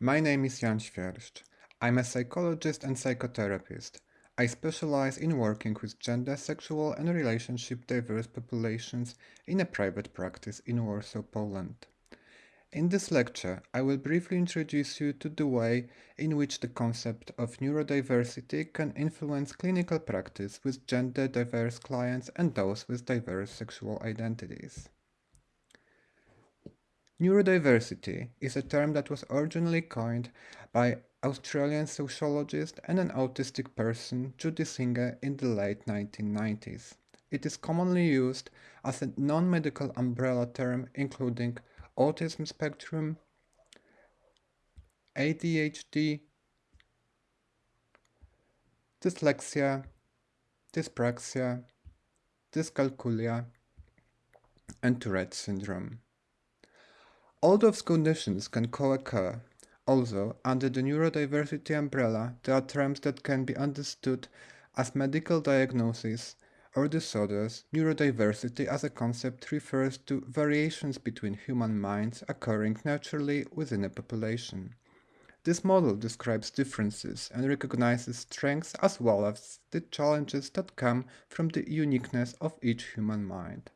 My name is Jan Świerszcz. I'm a psychologist and psychotherapist. I specialize in working with gender, sexual and relationship diverse populations in a private practice in Warsaw, Poland. In this lecture, I will briefly introduce you to the way in which the concept of neurodiversity can influence clinical practice with gender diverse clients and those with diverse sexual identities. Neurodiversity is a term that was originally coined by Australian sociologist and an autistic person Judy Singer in the late 1990s. It is commonly used as a non-medical umbrella term including autism spectrum, ADHD, dyslexia, dyspraxia, dyscalculia, and Tourette syndrome. All those conditions can co-occur. Also, under the neurodiversity umbrella, there are terms that can be understood as medical diagnoses or disorders. Neurodiversity as a concept refers to variations between human minds occurring naturally within a population. This model describes differences and recognizes strengths as well as the challenges that come from the uniqueness of each human mind.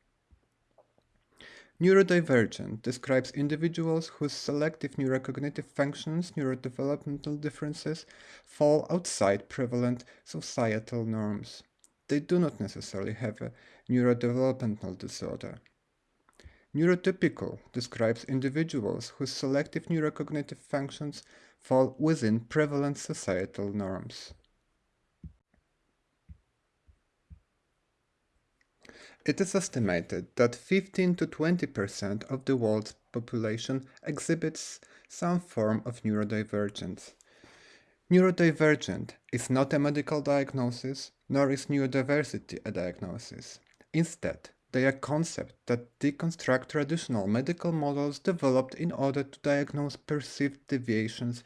Neurodivergent describes individuals whose selective neurocognitive functions, neurodevelopmental differences, fall outside prevalent societal norms. They do not necessarily have a neurodevelopmental disorder. Neurotypical describes individuals whose selective neurocognitive functions fall within prevalent societal norms. It is estimated that 15 to 20% of the world's population exhibits some form of neurodivergence. Neurodivergent is not a medical diagnosis, nor is neurodiversity a diagnosis. Instead, they are concepts that deconstruct traditional medical models developed in order to diagnose perceived deviations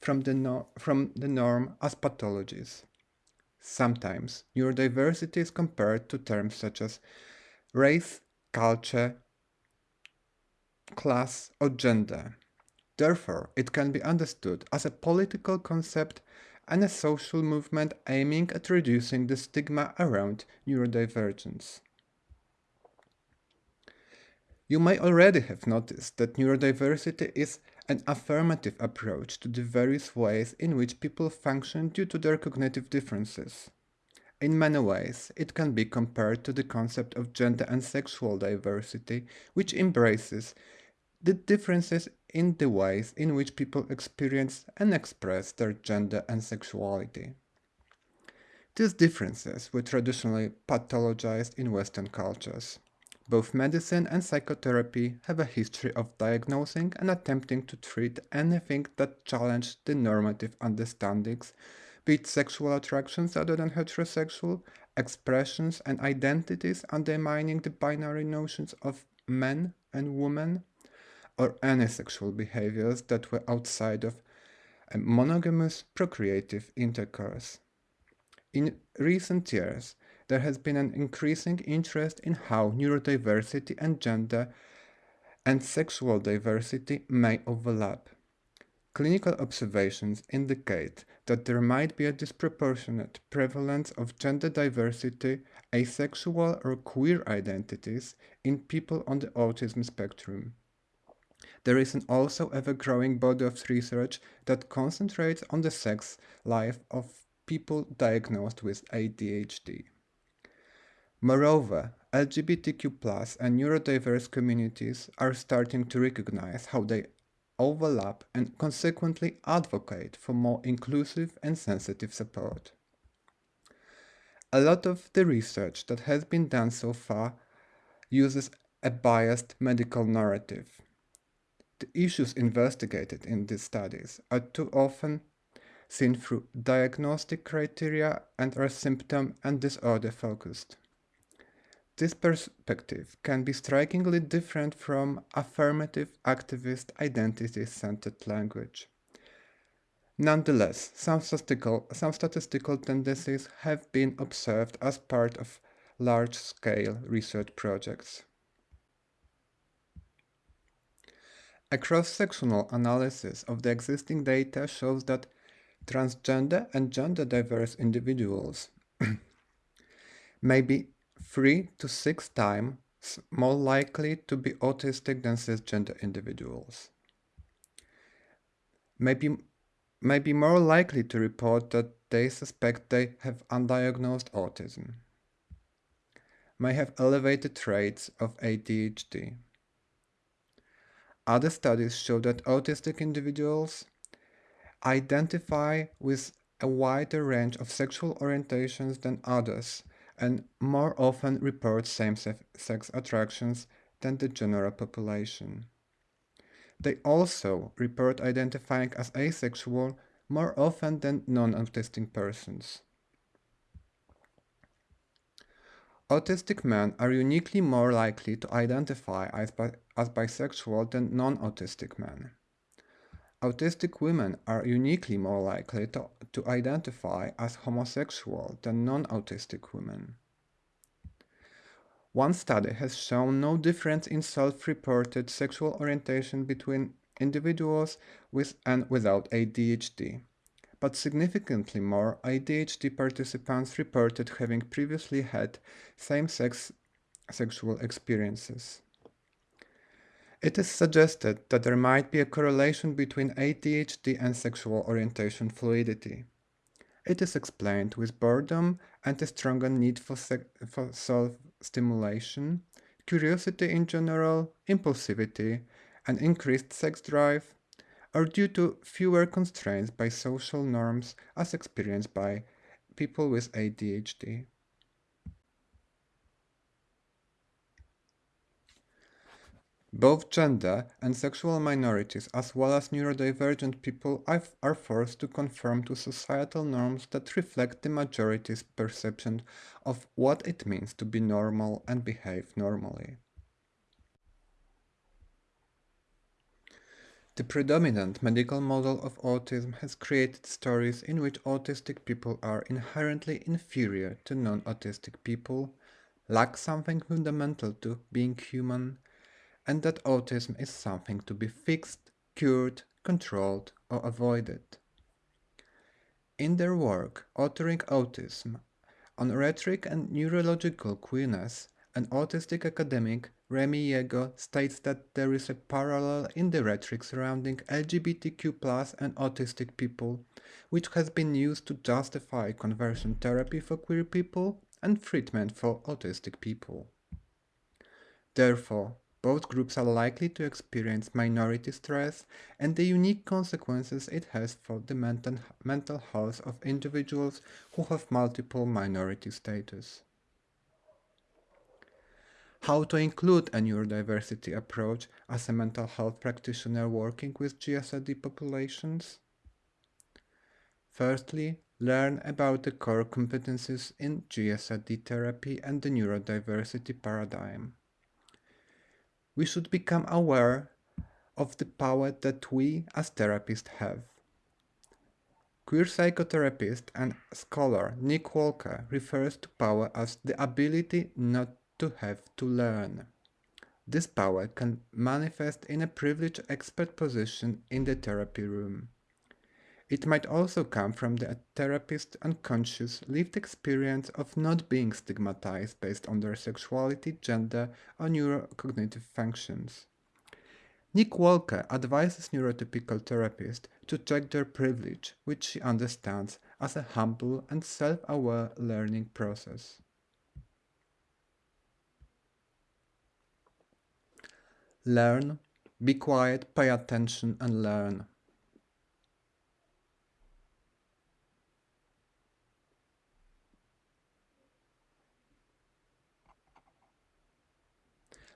from the, no from the norm as pathologies. Sometimes neurodiversity is compared to terms such as race, culture, class, or gender. Therefore, it can be understood as a political concept and a social movement aiming at reducing the stigma around neurodivergence. You may already have noticed that neurodiversity is an affirmative approach to the various ways in which people function due to their cognitive differences. In many ways, it can be compared to the concept of gender and sexual diversity, which embraces the differences in the ways in which people experience and express their gender and sexuality. These differences were traditionally pathologized in Western cultures. Both medicine and psychotherapy have a history of diagnosing and attempting to treat anything that challenged the normative understandings, be it sexual attractions other than heterosexual, expressions and identities undermining the binary notions of men and women, or any sexual behaviors that were outside of a monogamous procreative intercourse. In recent years, there has been an increasing interest in how neurodiversity and gender and sexual diversity may overlap. Clinical observations indicate that there might be a disproportionate prevalence of gender diversity, asexual or queer identities in people on the autism spectrum. There is an also ever-growing body of research that concentrates on the sex life of people diagnosed with ADHD. Moreover, LGBTQ and neurodiverse communities are starting to recognize how they overlap and consequently advocate for more inclusive and sensitive support. A lot of the research that has been done so far uses a biased medical narrative. The issues investigated in these studies are too often seen through diagnostic criteria and are symptom and disorder focused. This perspective can be strikingly different from affirmative activist identity-centered language. Nonetheless, some statistical, some statistical tendencies have been observed as part of large-scale research projects. A cross-sectional analysis of the existing data shows that transgender and gender diverse individuals may be three to six times more likely to be autistic than cisgender individuals. May be, may be more likely to report that they suspect they have undiagnosed autism. May have elevated rates of ADHD. Other studies show that autistic individuals identify with a wider range of sexual orientations than others and more often report same-sex attractions than the general population. They also report identifying as asexual more often than non-autistic persons. Autistic men are uniquely more likely to identify as, bi as bisexual than non-autistic men. Autistic women are uniquely more likely to, to identify as homosexual than non-autistic women. One study has shown no difference in self-reported sexual orientation between individuals with and without ADHD, but significantly more ADHD participants reported having previously had same-sex sexual experiences. It is suggested that there might be a correlation between ADHD and sexual orientation fluidity. It is explained with boredom and a stronger need for, for self-stimulation, curiosity in general, impulsivity, and increased sex drive, or due to fewer constraints by social norms as experienced by people with ADHD. Both gender and sexual minorities as well as neurodivergent people are forced to conform to societal norms that reflect the majority's perception of what it means to be normal and behave normally. The predominant medical model of autism has created stories in which autistic people are inherently inferior to non-autistic people, lack something fundamental to being human, and that autism is something to be fixed, cured, controlled or avoided. In their work, Authoring Autism, on rhetoric and neurological queerness, an autistic academic, Remi Yergeau, states that there is a parallel in the rhetoric surrounding LGBTQ and autistic people, which has been used to justify conversion therapy for queer people and treatment for autistic people. Therefore, both groups are likely to experience minority stress and the unique consequences it has for the mental, health of individuals who have multiple minority status. How to include a neurodiversity approach as a mental health practitioner working with GSRD populations? Firstly, learn about the core competencies in GSRD therapy and the neurodiversity paradigm we should become aware of the power that we as therapists have. Queer psychotherapist and scholar Nick Walker refers to power as the ability not to have to learn. This power can manifest in a privileged expert position in the therapy room. It might also come from the therapist's unconscious lived experience of not being stigmatized based on their sexuality, gender, or neurocognitive functions. Nick Walker advises neurotypical therapists to check their privilege, which she understands as a humble and self-aware learning process. Learn, be quiet, pay attention and learn.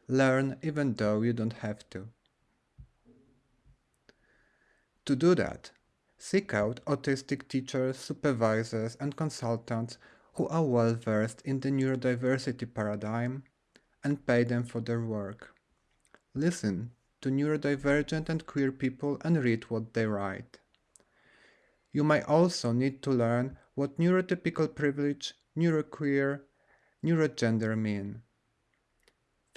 Learn even though you don't have to. To do that, seek out autistic teachers, supervisors and consultants who are well versed in the neurodiversity paradigm and pay them for their work. Listen to neurodivergent and queer people and read what they write. You might also need to learn what neurotypical privilege, neuroqueer, neurogender mean.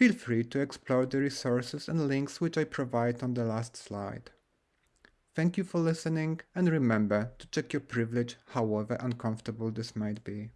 Feel free to explore the resources and links which I provide on the last slide. Thank you for listening and remember to check your privilege however uncomfortable this might be.